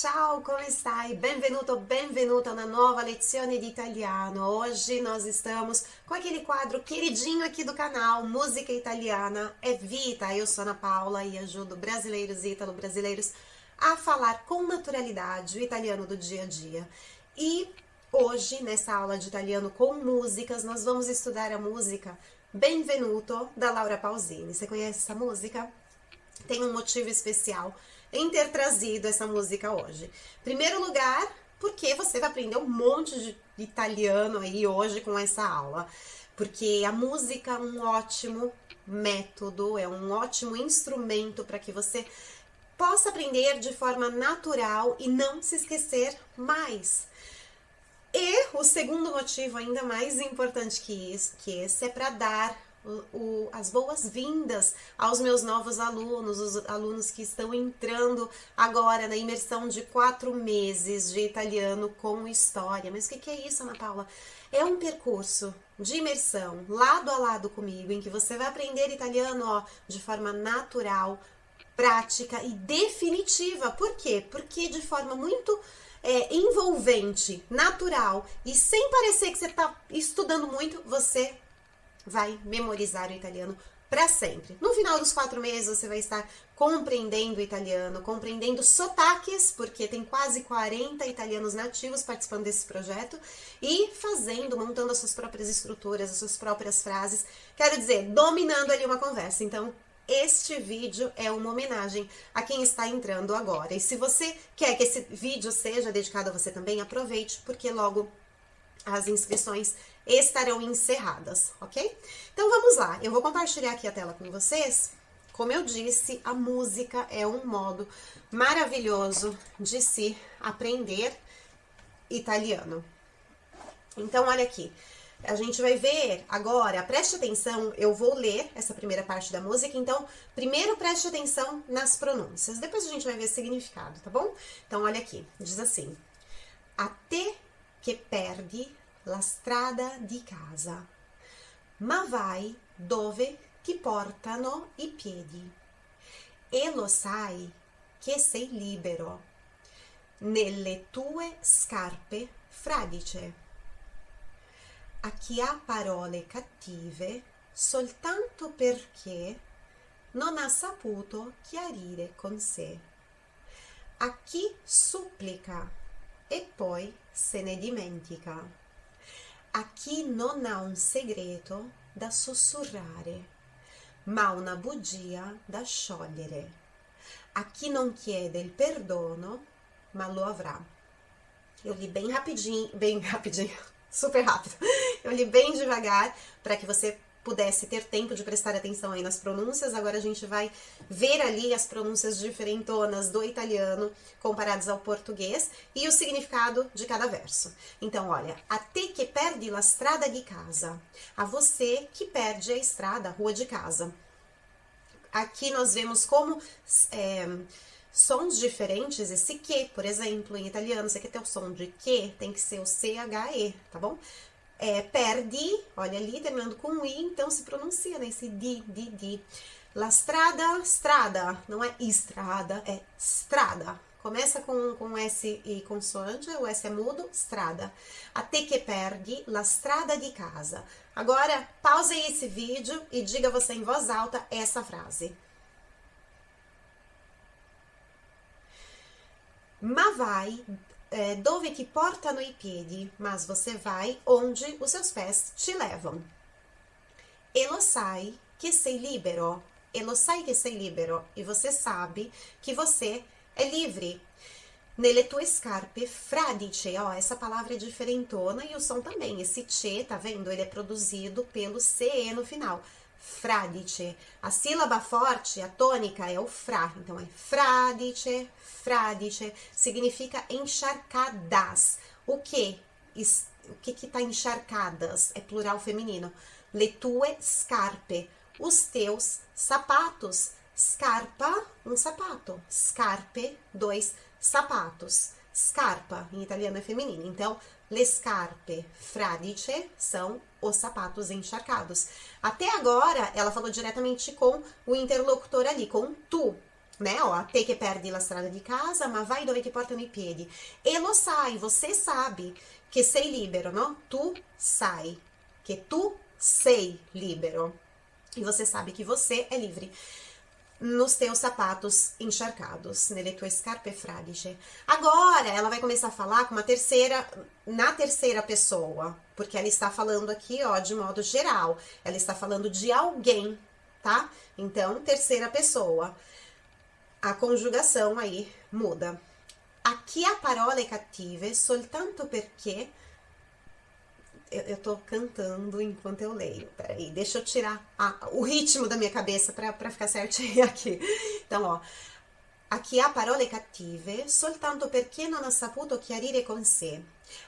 Ciao, come stai? Benvenuto, benvenuta na nova lezione di italiano. Hoje nós estamos com aquele quadro queridinho aqui do canal, Música Italiana é Vita. Eu sou Ana Paula e ajudo brasileiros e italo-brasileiros a falar com naturalidade o italiano do dia a dia. E hoje, nessa aula de italiano com músicas, nós vamos estudar a música Benvenuto, da Laura Pausini. Você conhece essa música? Tem um motivo especial em ter trazido essa música hoje. Primeiro lugar, porque você vai aprender um monte de italiano aí hoje com essa aula. Porque a música é um ótimo método, é um ótimo instrumento para que você possa aprender de forma natural e não se esquecer mais. E o segundo motivo, ainda mais importante que, isso, que esse, é para dar o, as boas-vindas aos meus novos alunos, os alunos que estão entrando agora na imersão de quatro meses de italiano com história. Mas o que, que é isso, Ana Paula? É um percurso de imersão, lado a lado comigo, em que você vai aprender italiano ó, de forma natural, prática e definitiva. Por quê? Porque de forma muito é, envolvente, natural e sem parecer que você está estudando muito, você vai memorizar o italiano para sempre. No final dos quatro meses, você vai estar compreendendo o italiano, compreendendo sotaques, porque tem quase 40 italianos nativos participando desse projeto, e fazendo, montando as suas próprias estruturas, as suas próprias frases, quero dizer, dominando ali uma conversa. Então, este vídeo é uma homenagem a quem está entrando agora. E se você quer que esse vídeo seja dedicado a você também, aproveite, porque logo as inscrições estarão encerradas, ok? Então vamos lá, eu vou compartilhar aqui a tela com vocês. Como eu disse, a música é um modo maravilhoso de se aprender italiano. Então, olha aqui, a gente vai ver agora, preste atenção, eu vou ler essa primeira parte da música, então, primeiro preste atenção nas pronúncias, depois a gente vai ver o significado, tá bom? Então, olha aqui, diz assim, até que perde la strada di casa, ma vai dove ti portano i piedi, e lo sai che sei libero nelle tue scarpe fradice. A chi ha parole cattive soltanto perché non ha saputo chiarire con sé, a chi supplica e poi se ne dimentica, a chi non ha un segreto da sussurrare, ma una bugia da sciogliere, a chi non chiede il perdono, ma lo avrà. Eu li bem rapidinho, bem rapidinho, super rápido. Eu li bem devagar para que você pudesse ter tempo de prestar atenção aí nas pronúncias. Agora a gente vai ver ali as pronúncias diferentonas do italiano comparadas ao português e o significado de cada verso. Então, olha, a te que perde la strada di casa. A você que perde a estrada, a rua de casa. Aqui nós vemos como é, sons diferentes, esse que, por exemplo, em italiano, você quer ter o som de que, tem que ser o C-H-E, tá bom? É, perdi, olha ali, terminando com i, então se pronuncia nesse di, di, di. La strada, strada, não é estrada, é strada. Começa com, com S e consoante, o S é mudo, strada. Até que perdi la strada di casa. Agora, pause esse vídeo e diga você em voz alta essa frase. ma vai é, dove ti portano i piedi, mas você vai onde os seus pés te levam. E lo sai que sei libero, e lo sai que sei libero, e você sabe que você é livre. Nelle tue scarpe fradice, ó, essa palavra é diferentona e o som também, esse che, tá vendo? Ele é produzido pelo CE no final fradice. A sílaba forte, a tônica, é o fra. Então, é fradice, fradice. Significa encharcadas. O que? O que que tá encharcadas? É plural feminino. Le tue scarpe. Os teus sapatos. Scarpa, um sapato. Scarpe, dois sapatos. Scarpa, em italiano é feminino. Então, le scarpe fradice são os sapatos encharcados. Até agora, ela falou diretamente com o interlocutor ali, com tu. né? Ó, te che perdi la strada di casa, ma vai dove ti portano i piedi. E lo sai, você sabe che sei libero, no? Tu sai que tu sei libero. E você sabe que você é livre nos teus sapatos encharcados, nelle tue scarpe fradiche. Agora ela vai começar a falar com uma terceira, na terceira pessoa, porque ela está falando aqui, ó, de modo geral. Ela está falando de alguém, tá? Então, terceira pessoa. A conjugação aí muda. Aqui a parola é cattive soltanto perché eu, eu tô cantando enquanto eu leio. Peraí, deixa eu tirar a, o ritmo da minha cabeça para ficar certinho aqui. Então, ó. A chi ha parole cattive soltanto perché non ha saputo chiarire con sé.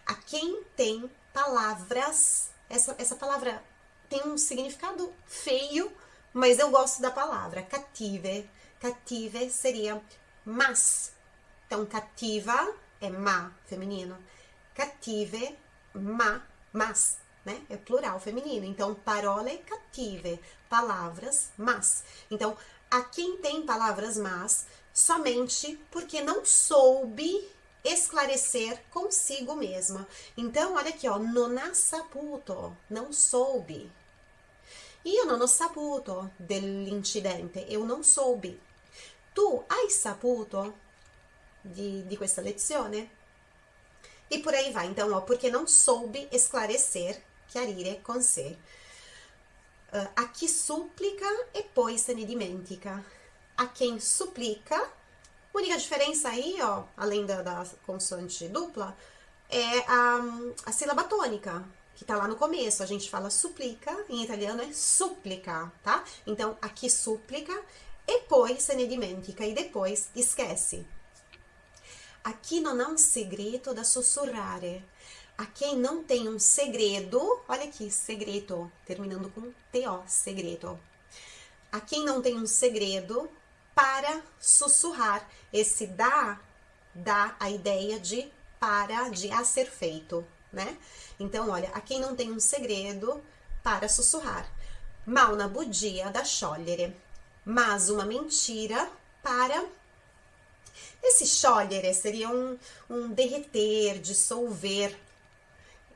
A quem tem palavras, essa, essa palavra tem um significado feio, mas eu gosto da palavra. Cattive. Cattive seria mas. Então, cativa é má, feminino. Cattive, má, mas, né? É plural feminino. Então, parole cattive, palavras mas. Então, a quem tem palavras mas, somente porque não soube esclarecer consigo mesma. Então, olha aqui, ó, non saputo, não soube. Io non ho saputo dell'incidente, eu não soube. Tu hai saputo di, di questa lezione? E por aí vai. Então, ó, porque não soube esclarecer, chiarire con sé. Uh, a chi supplica e poi se ne dimentica. A quem suplica, única diferença aí, ó, além da, da consoante dupla, é a, a sílaba tônica, que tá lá no começo. A gente fala suplica, em italiano é supplica, tá? Então, aqui supplica e poi se ne dimentica, e depois esquece. Aqui não há um segredo da sussurrare. A quem não tem um segredo, olha aqui, segredo, terminando com T-O, segredo. A quem não tem um segredo para sussurrar. Esse dá dá a ideia de para, de a ser feito, né? Então, olha, a quem não tem um segredo para sussurrar. Ma una bugia da sciogliere, mas uma mentira para esse sciogliere seria um, um derreter, dissolver.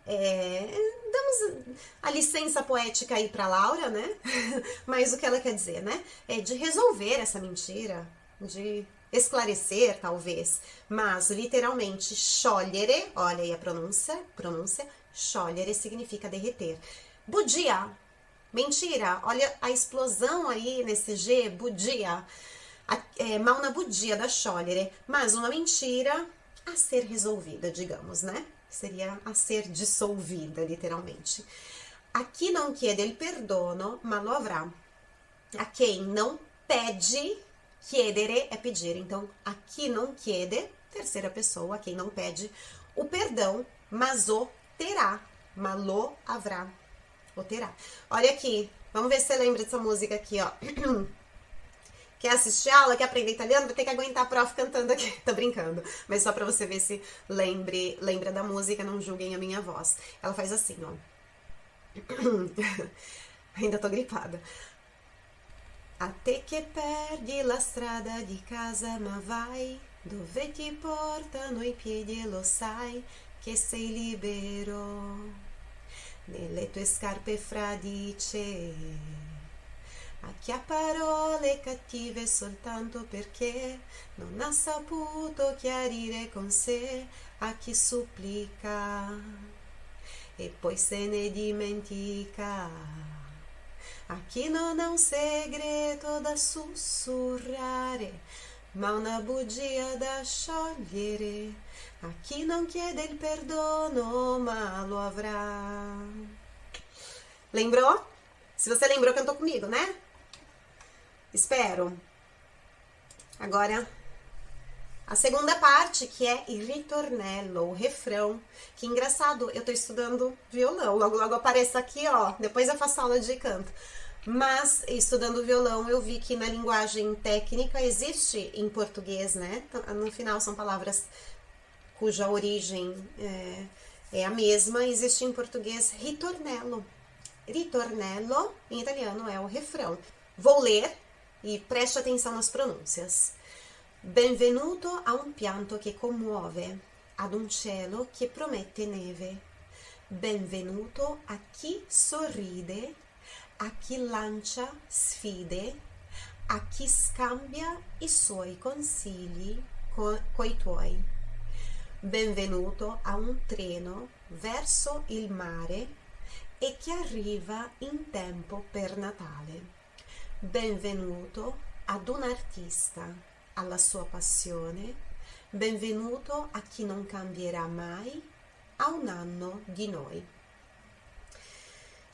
É, damos a licença poética aí para Laura, né? Mas o que ela quer dizer, né? É de resolver essa mentira, de esclarecer, talvez. Mas, literalmente, sciogliere, olha aí a pronúncia, pronúncia, sciogliere significa derreter. Budia, mentira, olha a explosão aí nesse G, budia é, mal na budia da sciogliere, mas uma mentira a ser resolvida, digamos, né? Seria a ser dissolvida, literalmente. A chi non chiede il perdono, ma lo avrà. A quem não pede, chiedere é pedir. Então, a chi non chiede, terceira pessoa, a quem não pede o perdão, mas o terá. Malo haverá. O terá. Olha aqui, vamos ver se você lembra dessa música aqui, ó. Quer assistir aula, quer aprender italiano, vai ter que aguentar a prof cantando aqui. Tô brincando. Mas só pra você ver se lembre, lembra da música, não julguem a minha voz. Ela faz assim, ó. Ainda tô gripada. A te che perdi la strada di casa, ma vai dove ti portano i piedi lo sai che sei libero nelle tue scarpe fradice. A chi ha parole cattive soltanto perché non ha saputo chiarire con sé a chi supplica e poi se ne dimentica. A chi non ha un segreto da sussurrare, ma una bugia da sciogliere. A chi non chiede il perdono, ma lo avrà. Lembrou? Se você lembrou, cantou comigo, né? Espero. Agora, a segunda parte, que é il ritornello, o refrão. Que engraçado, eu tô estudando violão. Logo, logo aparece aqui, ó. Depois eu faço aula de canto. Mas, estudando violão, eu vi que na linguagem técnica existe em português, né? No final são palavras cuja origem é, é a mesma. Existe em português ritornello. Ritornello, em italiano, é o refrão. Vou ler e preste atenção nas pronúncias. Benvenuto a un pianto che commuove, ad un cielo che promette neve. Benvenuto a chi sorride, a chi lancia sfide, a chi scambia i suoi consigli co coi tuoi. Benvenuto a un treno verso il mare e che arriva in tempo per Natale. Benvenuto ad un artista alla sua passione, benvenuto a chi non cambierà mai a un anno di noi.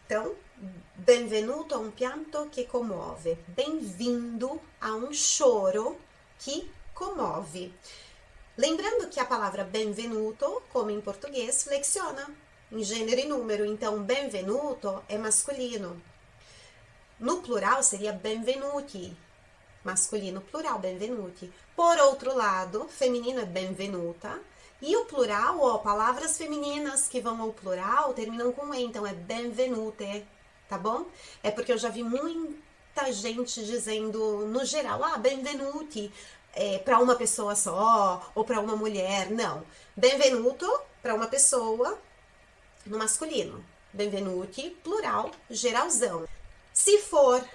Então, benvenuto a um pianto que comove, bem-vindo a um choro que comove. Lembrando que a palavra benvenuto, como em português, flexiona em gênero e número, então benvenuto é masculino. No plural seria benvenuti, masculino plural, benvenuti. Por outro lado, feminino é benvenuta. E o plural, ó, palavras femininas que vão ao plural terminam com e, então é benvenute, tá bom? É porque eu já vi muita gente dizendo no geral, ah, benvenuti, é, para uma pessoa só ou para uma mulher. Não. Benvenuto para uma pessoa no masculino. Benvenuti, plural, geralzão. Se for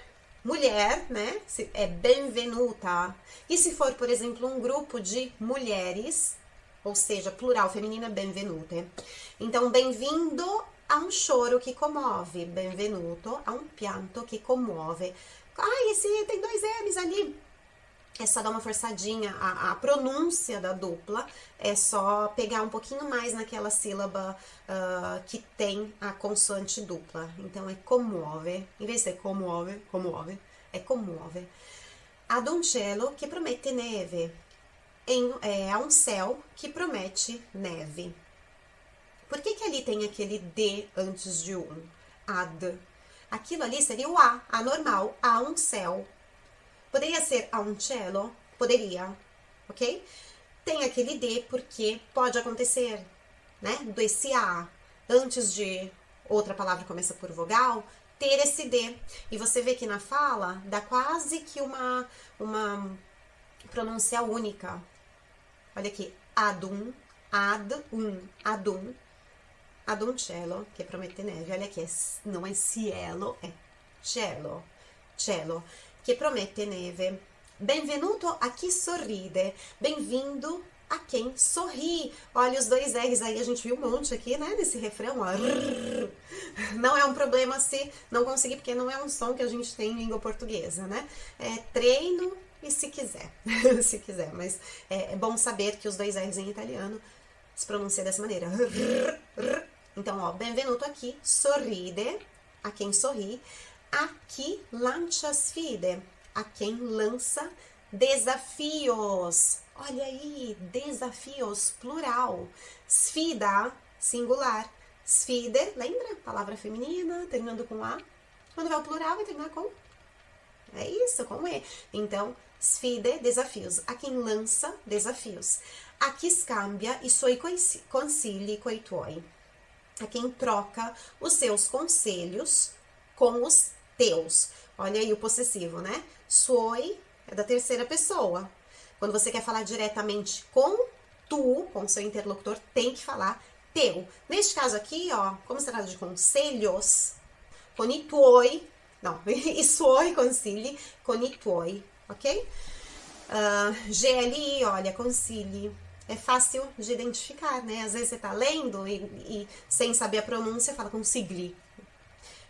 mulher, né? É benvenuta. E se for, por exemplo, um grupo de mulheres, ou seja, plural feminina, benvenute. Então, bem-vindo a um choro que comove. Benvenuto a um pianto que comove. Ai, esse tem dois M's ali é só dar uma forçadinha, a, a, pronúncia da dupla é só pegar um pouquinho mais naquela sílaba uh, que tem a consoante dupla. Então é comove, em vez de ser comove, comove, é comove. Ad un cielo que promete neve, em, é um céu que promete neve. Por que, que ali tem aquele D antes de um? Ad. Aquilo ali seria o A, a normal, a um céu Poderia ser a un cielo? Poderia, ok? Tem aquele D porque pode acontecer, né? Do esse A antes de outra palavra que começa por vogal, ter esse D. E você vê que na fala dá quase que uma, uma pronúncia única. Olha aqui, adum, ad, um, adum, adum cielo, que é prometer neve. Olha aqui, não é cielo, é cielo, cielo che promette neve. Benvenuto a chi sorride. Bem-vindo a quem sorri. Olha os dois R's aí, a gente viu um monte aqui, né, nesse refrão, ó. Não é um problema se não conseguir, porque não é um som que a gente tem em língua portuguesa, né? É treino e se quiser, se quiser, mas é, é bom saber que os dois R's em italiano se pronuncia dessa maneira. Então, ó, benvenuto aqui, sorride, a quem sorri a que lancia sfide, a quem lança desafios. Olha aí, desafios, plural. Sfida, singular. Sfide, lembra? Palavra feminina, terminando com A. Quando vai o plural, vai terminar com é isso, com E. Então, sfide, desafios. A quem lança desafios. A que scambia i suoi consigli coi tuoi. A quem troca os seus conselhos com os teus. Olha aí o possessivo, né? Suoi é da terceira pessoa. Quando você quer falar diretamente com tu, com seu interlocutor, tem que falar teu. Neste caso aqui, ó, como se trata de conselhos, con i tuoi, não, i suoi consigli, con i tuoi, ok? Uh, ah, GLI, olha, consigli. É fácil de identificar, né? Às vezes você tá lendo e, e sem saber a pronúncia, fala consigli,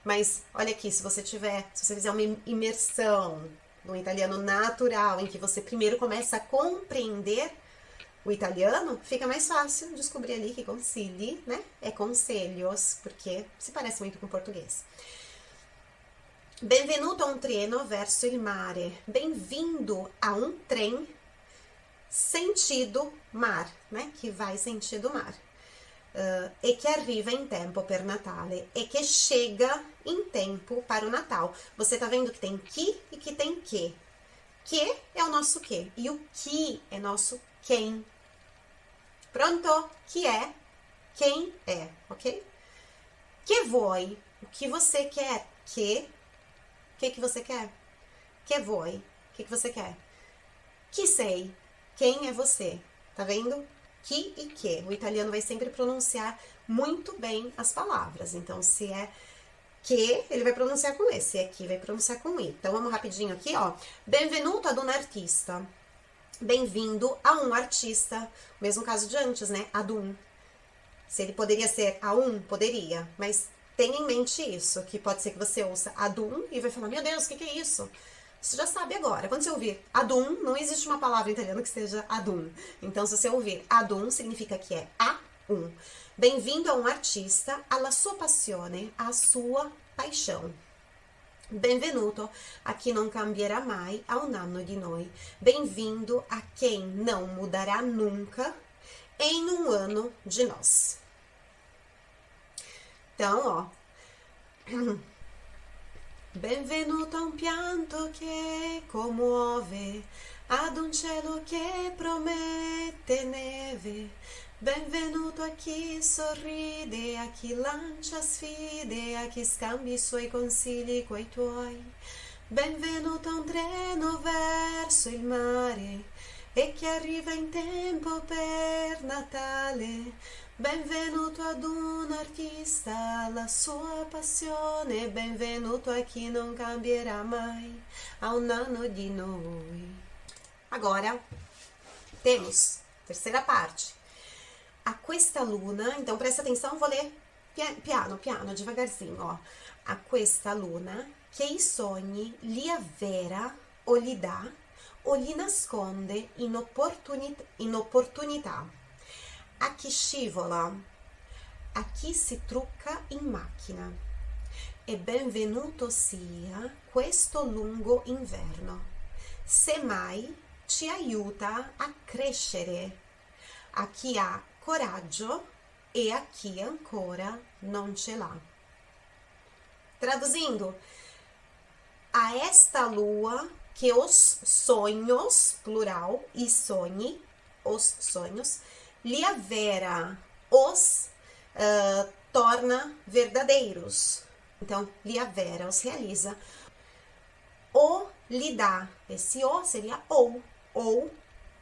mas olha aqui, se você tiver, se você fizer uma imersão no italiano natural, em que você primeiro começa a compreender o italiano, fica mais fácil descobrir ali que concili, né? É conselhos, porque se parece muito com português. Benvenuto a un treno verso il mare. Bem-vindo a um trem sentido mar, né? Que vai sentido mar uh, e que arriva em tempo per Natale e que chega em tempo para o Natal. Você tá vendo que tem que e que tem que. Que é o nosso que e o que é nosso quem. Pronto? Que é quem é, ok? Que voi? O que você quer? Que? O que, que você quer? Que voi? O que, que você quer? Que sei? Quem é você? Tá vendo? Que e que. O italiano vai sempre pronunciar muito bem as palavras. Então, se é que, ele vai pronunciar com E. Se é que, vai pronunciar com I. Então, vamos rapidinho aqui, ó. Benvenuto ad un artista. Bem-vindo a um artista. Mesmo caso de antes, né? Ad um. Se ele poderia ser a um, poderia. Mas tenha em mente isso, que pode ser que você ouça adum e vai falar, meu Deus, o que, que é isso? Você já sabe agora. Quando você ouvir adum, não existe uma palavra italiana que seja adum. Então, se você ouvir adum, significa que é a um. Bem-vindo a um artista, alla sua passione, a sua paixão. Benvenuto a chi non cambierà mai a un anno di noi. Bem-vindo a quem não mudará nunca em um ano de nós. Então, ó. Benvenuto a un pianto che commuove, ad un cielo che promette neve. Benvenuto a chi sorride, a chi lancia sfide, a chi scambi i suoi consigli coi tuoi. Benvenuto a un treno verso il mare e che arriva in tempo per Natale. Benvenuto ad un artista, la sua passione, benvenuto a chi non cambierà mai a un anno di noi. Agora temos terceira parte. A questa luna, então presta atenção, vou ler piano, piano, devagarzinho, ó. A questa luna che i sogni li avvera o li dà o li nasconde in, in opportunità a chi scivola, a chi si trucca in macchina. E benvenuto sia questo lungo inverno. Semmai ci aiuta a crescere, a chi ha coraggio e a chi ancora non ce l'ha. Traduzindo, a esta lua que os sonhos, plural, e sonhe, os sonhos, Liavera, os uh, torna verdadeiros. Então, Liavera os realiza. O lhe dá, esse o seria ou, ou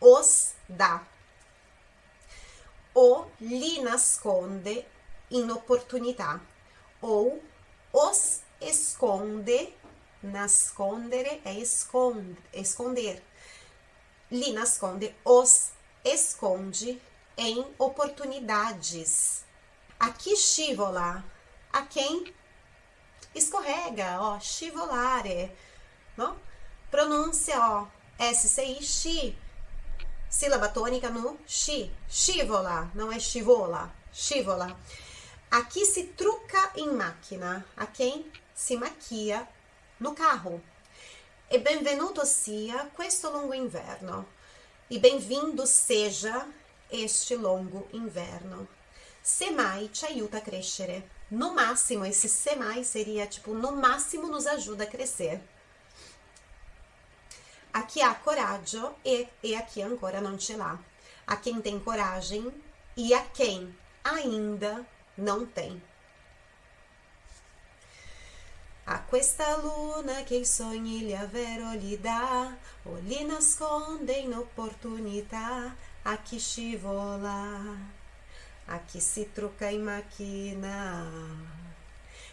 os dá. O lhe nasconde inoportunità, ou os esconde, nascondere é esconde, esconder. Lhe nasconde, os esconde em oportunidades. Aqui scivola, a quem escorrega, ó, scivolare, não? Pronúncia, ó, SCI, chi, sílaba tônica no chi, scivola, não é scivola, scivola. Aqui se truca em máquina, a quem se maquia no carro. E benvenuto sia questo lungo inverno. E bem-vindo seja este longo inverno. Semai te aiuta a crescere. No máximo, esse semai seria tipo, no máximo nos ajuda a crescer. Aqui há coragem e, e aqui ancora não ce l'ha. A quem tem coragem e a quem ainda não tem. A questa luna che i sogni gli avvero gli dà o li nasconde in opportunità a chi scivola, a chi si trucca in macchina.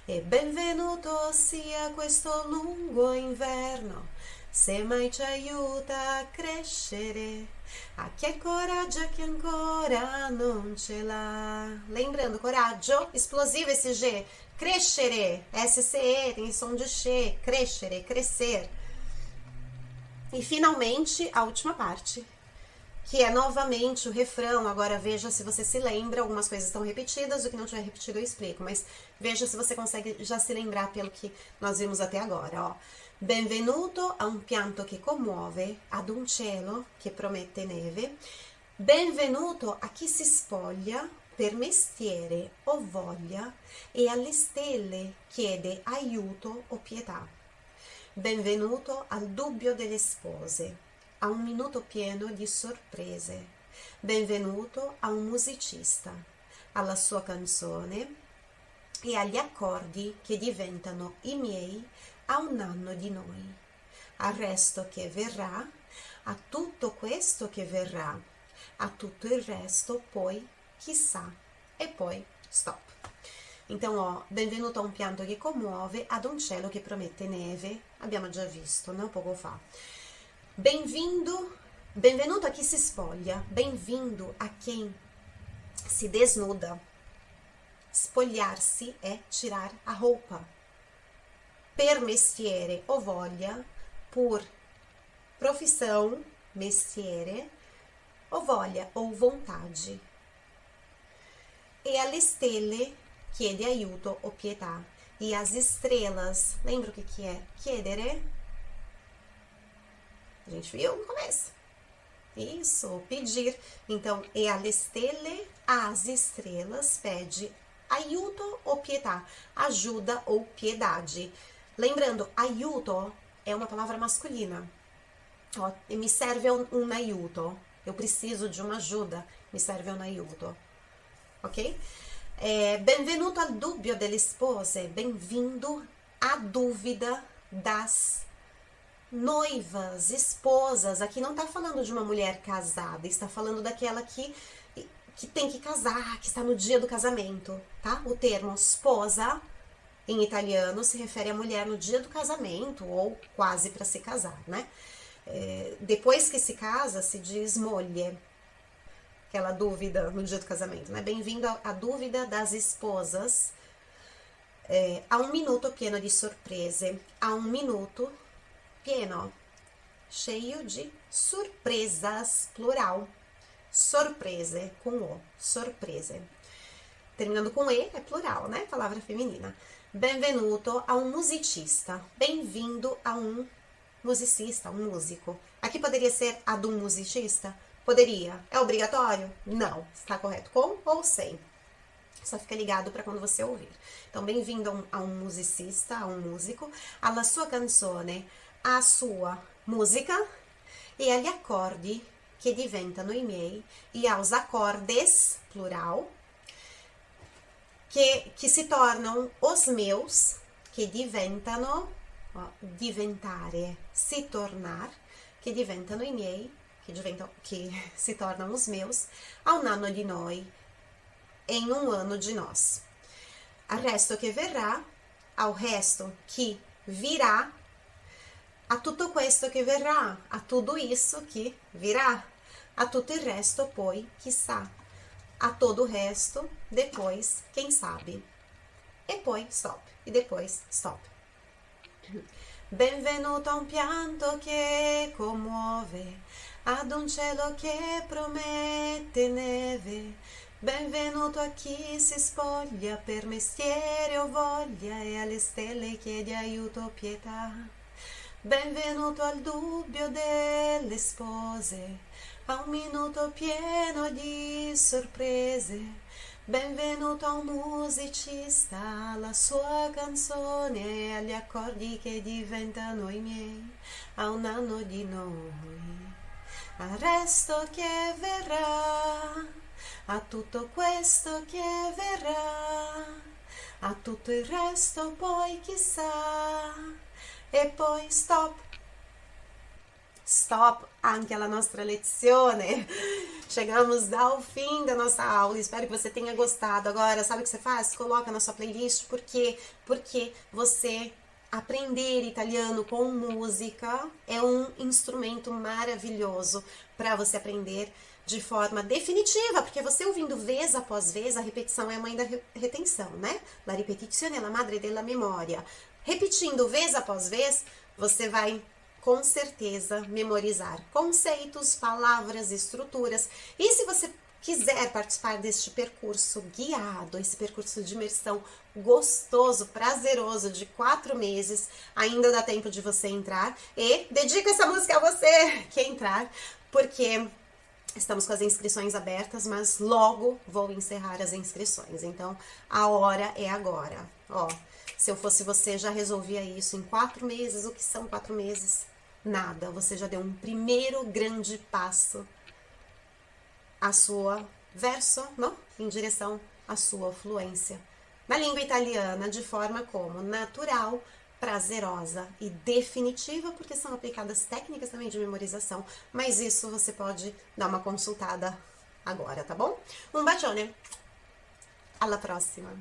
E benvenuto sia questo lungo inverno, se mai ci aiuta a crescere, a chi ha coraggio, a ancora non ce l'ha. Lembrando, coraggio, explosivo esse G, crescere, SCE, tem som de che, crescere, crescer. E finalmente, a última parte, que é novamente o refrão. Agora veja se você se lembra, algumas coisas estão repetidas, o que não tiver repetido eu explico, mas veja se você consegue já se lembrar pelo que nós vimos até agora, ó. Benvenuto a un pianto che commuove, ad un cielo che promette neve. Benvenuto a chi si spoglia per mestiere o voglia e alle stelle chiede aiuto o pietà. Benvenuto al dubbio delle spose a un minuto pieno di sorprese. Benvenuto a un musicista, alla sua canzone e agli accordi che diventano i miei a un anno di noi. Al resto che verrà, a tutto questo che verrà, a tutto il resto, poi chissà, e poi stop. Então, ó, benvenuto a un pianto che commuove, ad un cielo che promette neve, abbiamo già visto, no? Poco fa. Bem-vindo, benvenuto a chi si spoglia, bem-vindo a quem se desnuda. Spogliarsi è tirar a roupa. Per mestiere o voglia, por profissão, mestiere, o voglia ou vontade. E alle stelle chiede aiuto o pietà. E as estrelas, lembra o que, que é? Chiedere? A gente viu no começo. Isso, pedir. Então, e alle stelle, as estrelas, pede aiuto ou pietà, ajuda ou piedade. Lembrando, aiuto é uma palavra masculina. Ó, me serve um, um aiuto. Eu preciso de uma ajuda. Me serve um aiuto. Ok? É, benvenuto al dubbio delle spose. Bem-vindo à dúvida das noivas, esposas. Aqui não está falando de uma mulher casada, está falando daquela que que tem que casar, que está no dia do casamento, tá? O termo esposa em italiano se refere à mulher no dia do casamento ou quase para se casar, né? É, depois que se casa, se diz moglie. Aquela dúvida no dia do casamento, né? Bem-vindo à dúvida das esposas. É, a um minuto pieno de surprese. A um minuto pieno, cheio de surpresas, plural. Sorprese, com O, sorprese. Terminando com E, é plural, né? Palavra feminina. Benvenuto a um musicista. Bem-vindo a um musicista, um músico. Aqui poderia ser a de um musicista? Poderia. É obrigatório? Não. Está correto com ou sem? Só fica ligado para quando você ouvir. Então, bem-vindo a, um, a um musicista, a um músico, alla sua canzone, a sua música e agli accordi che diventano i miei, e aos acordes, plural, che, che si tornano os meus, che diventano, ó, diventare, si tornar, che diventano i miei, che, diventano, che si tornano os meus, a un anno di noi, em um ano de nós. Al resto che verrà, ao resto que virá, a tutto questo che verrà, a tudo isso que virá. A tutto il resto, poi, chissà. A todo o resto, depois, quem sabe. E poi, stop. E depois, stop. Benvenuto a un pianto che commuove, ad un cielo che promette neve. Benvenuto a chi si spoglia per mestiere o voglia e alle stelle chiede aiuto o pietà. Benvenuto al dubbio delle spose, a un minuto pieno di sorprese. Benvenuto a un musicista, alla sua canzone e agli accordi che diventano i miei, a un anno di noi. Al resto che verrà, a tutto questo che verrà, a tutto il resto poi chissà, e poi stop stop anche alla nostra lezione. Chegamos ao fim da nossa aula. Espero que você tenha gostado. Agora, sabe o que você faz? Coloca na sua playlist. Por quê? Porque você aprender italiano com música é um instrumento maravilhoso para você aprender de forma definitiva, porque você ouvindo vez após vez, a repetição é a mãe da retenção, né? La ripetizione è la madre della memoria. Repetindo vez após vez, você vai com certeza memorizar conceitos, palavras, estruturas. E se você quiser participar deste percurso guiado, esse percurso de imersão gostoso, prazeroso de quatro meses, ainda dá tempo de você entrar e dedico essa música a você que entrar, porque estamos com as inscrições abertas, mas logo vou encerrar as inscrições. Então, a hora é agora. Ó, se eu fosse você, já resolvia isso em quatro meses. O que são quatro meses? nada, você já deu um primeiro grande passo à sua verso, não? Em direção à sua fluência na língua italiana de forma como natural, prazerosa e definitiva, porque são aplicadas técnicas também de memorização, mas isso você pode dar uma consultada agora, tá bom? Um bacione, alla prossima!